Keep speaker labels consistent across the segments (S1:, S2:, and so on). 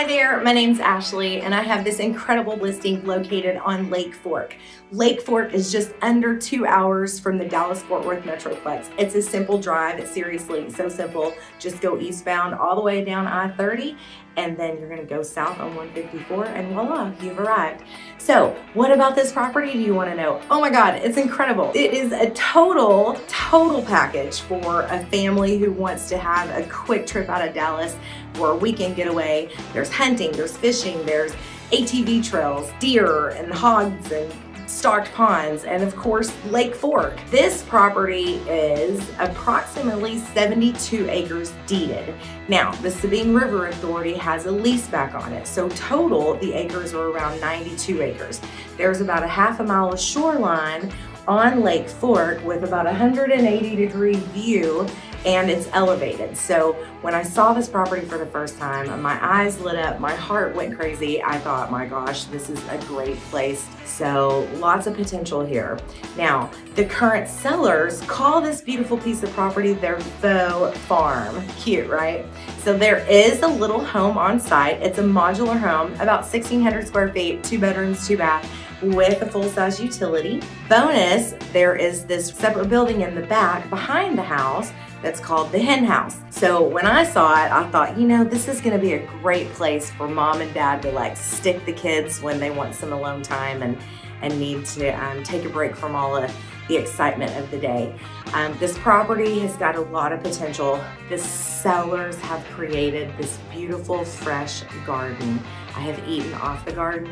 S1: Hi there, my name's Ashley and I have this incredible listing located on Lake Fork. Lake Fork is just under two hours from the Dallas-Fort Worth Metroplex. It's a simple drive, it's seriously so simple. Just go eastbound all the way down I-30 and then you're gonna go south on 154 and voila, you've arrived. So what about this property do you wanna know? Oh my God, it's incredible. It is a total, total package for a family who wants to have a quick trip out of Dallas for a weekend getaway. There's hunting, there's fishing, there's ATV trails, deer and hogs and stocked ponds, and of course, Lake Fork. This property is approximately 72 acres deeded. Now, the Sabine River Authority has a lease back on it, so total, the acres are around 92 acres. There's about a half a mile of shoreline on Lake Fork with about a 180 degree view and it's elevated. So when I saw this property for the first time, my eyes lit up, my heart went crazy. I thought, my gosh, this is a great place. So lots of potential here. Now, the current sellers call this beautiful piece of property their faux farm. Cute, right? So there is a little home on site. It's a modular home, about 1,600 square feet, two bedrooms, two bath with a full-size utility. Bonus, there is this separate building in the back behind the house that's called the hen house. So when I saw it, I thought, you know, this is gonna be a great place for mom and dad to like stick the kids when they want some alone time and, and need to um, take a break from all of the excitement of the day. Um, this property has got a lot of potential. The sellers have created this beautiful, fresh garden. I have eaten off the garden.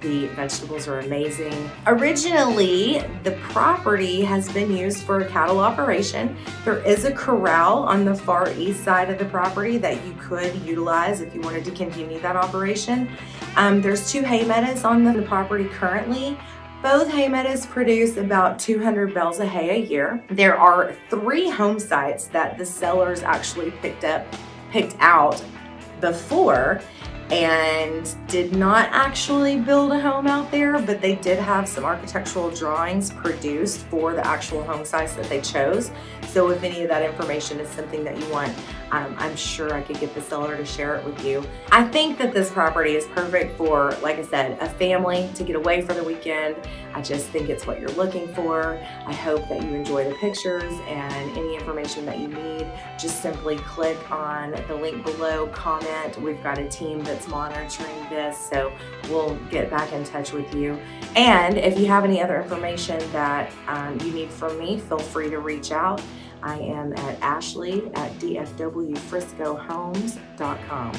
S1: The vegetables are amazing. Originally, the property has been used for a cattle operation. There is a corral on the far east side of the property that you could utilize if you wanted to continue that operation. Um, there's two hay meadows on the property currently. Both hay meadows produce about 200 bales of hay a year. There are three home sites that the sellers actually picked up, picked out before and did not actually build a home out there, but they did have some architectural drawings produced for the actual home sites that they chose. So if any of that information is something that you want, um, I'm sure I could get the seller to share it with you. I think that this property is perfect for, like I said, a family to get away for the weekend. I just think it's what you're looking for. I hope that you enjoy the pictures and any information that you need. Just simply click on the link below, comment. We've got a team that that's monitoring this, so we'll get back in touch with you. And if you have any other information that um, you need from me, feel free to reach out. I am at ashley at dfwfriscohomes.com.